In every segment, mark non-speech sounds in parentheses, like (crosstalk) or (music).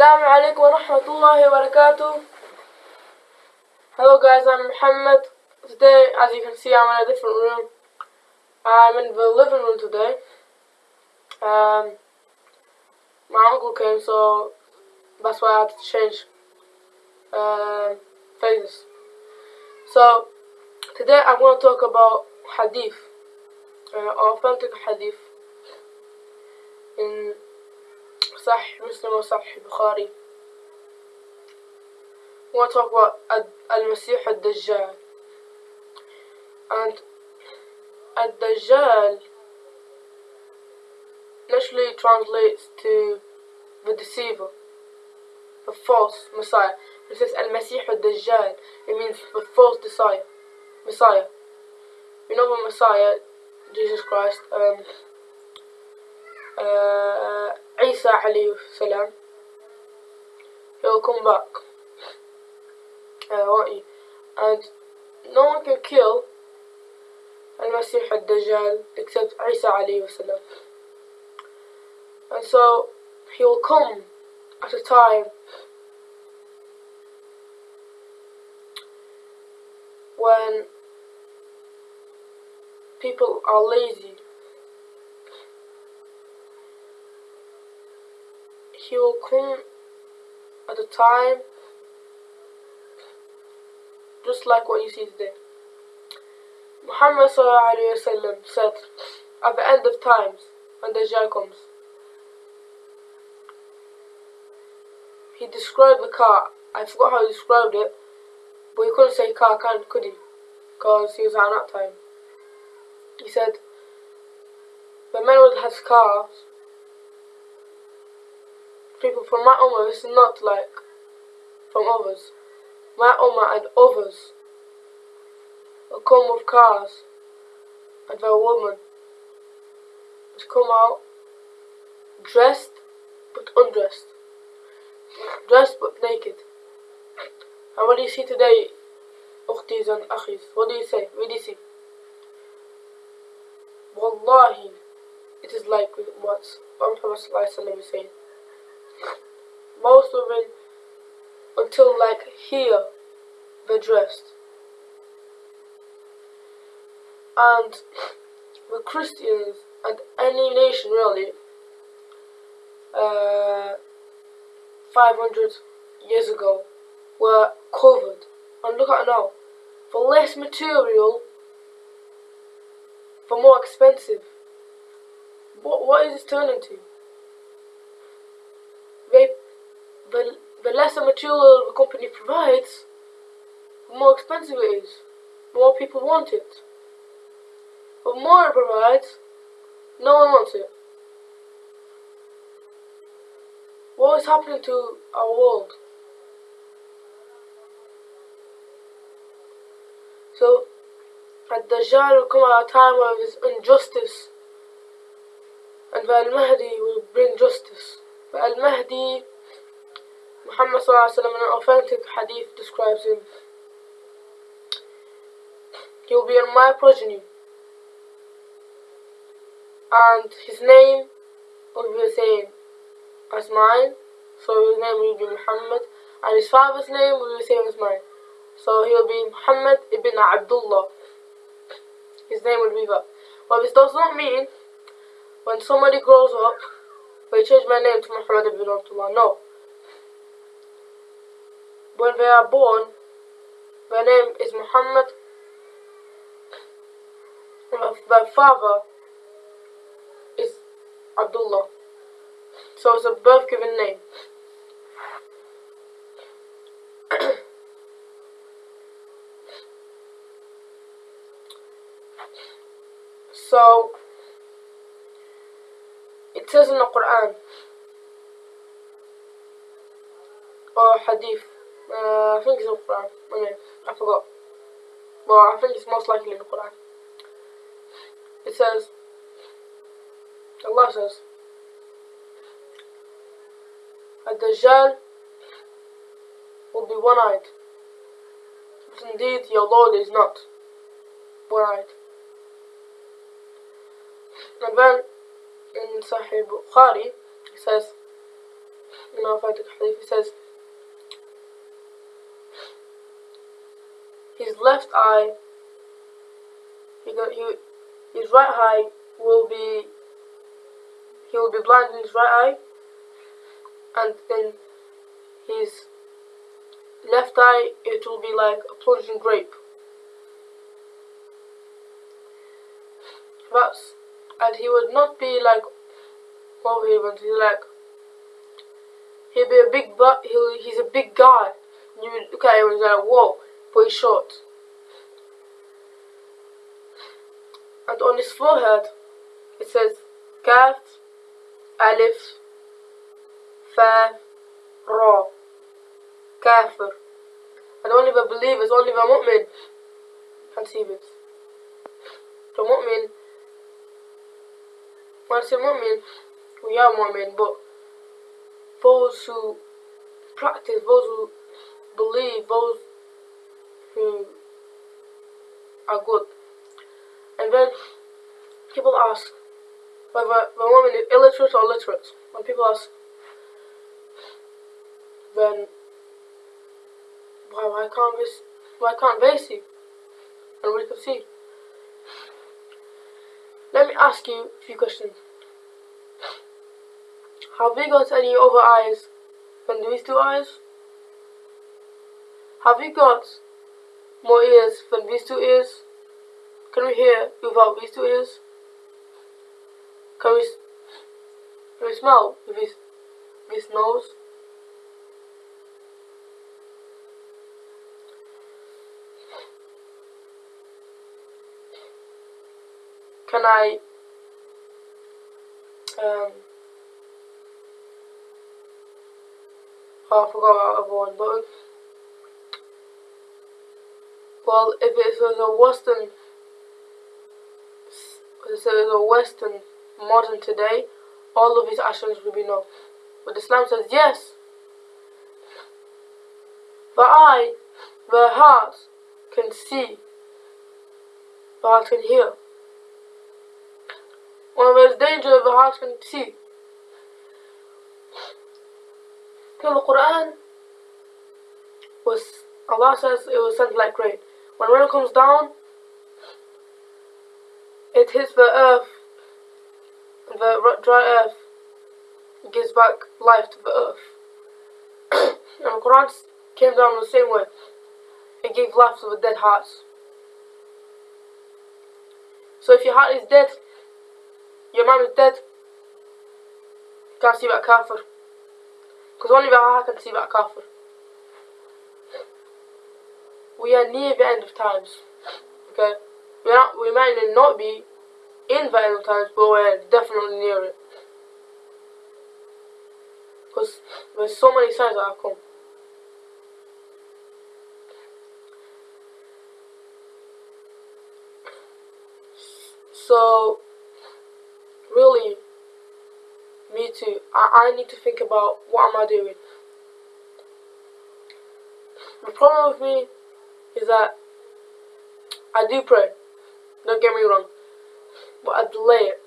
Assalamu alaikum wa rahmatullahi wa barakatuh. Hello guys, I'm Muhammad. Today, as you can see, I'm in a different room. I'm in the living room today. Um, my uncle came, so that's why I had to change uh, phases. So, today I'm going to talk about hadith, uh, authentic hadith in Bukhari. I want to talk about Al-Masih al-Dajjal. And Al-Dajjal literally translates to the deceiver, the false Messiah. It says Al-Masih al-Dajjal, it means the false Messiah. Messiah. You know the Messiah, Jesus Christ, um, uh, Isa alayhi salam, he'll come back. Uh, won't? And no one can kill Al-Masih al-Dajjal except Isa alayhi salam. And so he will come at a time when people are lazy. He will come at a time just like what you see today. Muhammad وسلم, said, at the end of times, when Dajjal comes, he described the car. I forgot how he described it, but he couldn't say car, could he? Because he was at that time. He said, the man who has cars, people from my ummah, this is not like from others. My ummah and others will come with cars and their woman has come out dressed but undressed, dressed but naked. And what do you see today, ukhtis and akhis? What do you say? What do you see? Wallahi, it is like what Muhammad is saying. Most women, until like here, they're dressed. And (laughs) the Christians and any nation really, uh, 500 years ago, were covered. And look at it now. For less material, for more expensive. What, what is this turning to? They, the, the lesser material the company provides, the more expensive it is. The more people want it. The more it provides, no one wants it. What is happening to our world? So, Ad-Dajjal will come at a time of injustice, and the Al-Mahdi will bring justice. The Al-Mahdi, Muhammad in an authentic hadith describes him. He will be in my progeny, and his name will be the same as mine, so his name will be Muhammad, and his father's name will be the same as mine. So he will be Muhammad ibn Abdullah. His name will be that. But this does not mean when somebody grows up, they change my name to Muhammad ibn Abdullah. No. When they are born, their name is Muhammad. Their father is Abdullah. So it's a birth given name. (coughs) so it says in the Quran or Hadith. Uh, I think it's in the Quran. I, I forgot. Well, I think it's most likely Quran. It says, Allah says, Ad-Dajjal will be one-eyed. But indeed, your Lord is not one-eyed. And then, in Sahih Bukhari, it says, in authentic hadith, left eye, he, got, he, his right eye will be, he will be blind in his right eye, and then his left eye, it will be like a plunging grape. That's, and he would not be like overheaven, he's like, he'd be a big, but he's a big guy. You would look at him and like, whoa, he's short. And on his forehead, it says, Kaf, Alif, Fa, Ra, Kafir. And only the believers, only the mu'min can see this. The mu'min, when I say mu'min, we are mu'min, but those who practice, those who believe, those are good. And then people ask whether the woman is illiterate or literate. When people ask, then why why can't this why can't they see? And we can see. Let me ask you a few questions. Have we got any other eyes than these two eyes? Have you got more ears than these two ears? Can we hear without these two ears? Can we, can we smell with this, this nose? Can I um oh, I forgot about one button. Well, if it was a Western, if it was a Western modern today, all of his actions would be no. But Islam says yes. The eye, the heart can see, the heart can hear. One of those dangers the heart can see. In the Quran was Allah says it was sent like rain. When rain comes down, it hits the earth, the dry earth, gives back life to the earth. (coughs) and the Quran came down the same way. It gave life to the dead hearts. So if your heart is dead, your mind is dead, you can't see that kafir. Because only the heart can see that kafir. We are near the end of times. Okay? Not, we might not be in the end of times, but we're definitely near it. Because there's so many signs that have come. So, really, me too. I, I need to think about what am I doing. The problem with me is that I do pray. Don't get me wrong. But I delay it.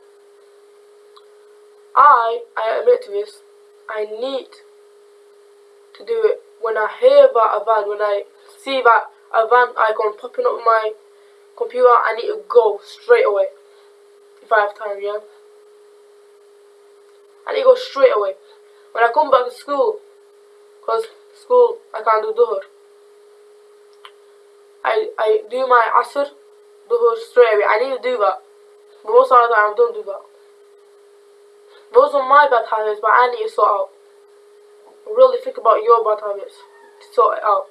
I, I admit to this, I need to do it when I hear about azan, when I see that azan icon popping up on my computer, I need to go straight away. If I have time, yeah? I need to go straight away. When I come back to school, because school, I can't do duhur. I, I do my asr, duhur straight away. I need to do that. But most of the time I don't do that. Those are my bad habits, but I need to sort out. Really think about your bad habits sort it out.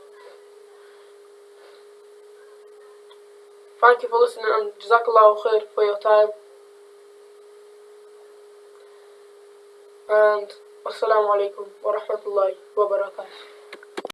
Thank you for listening and Jazakallah khair for your time. And Assalamu alaikum wa rahmatullahi wa barakatuh.